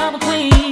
double queen.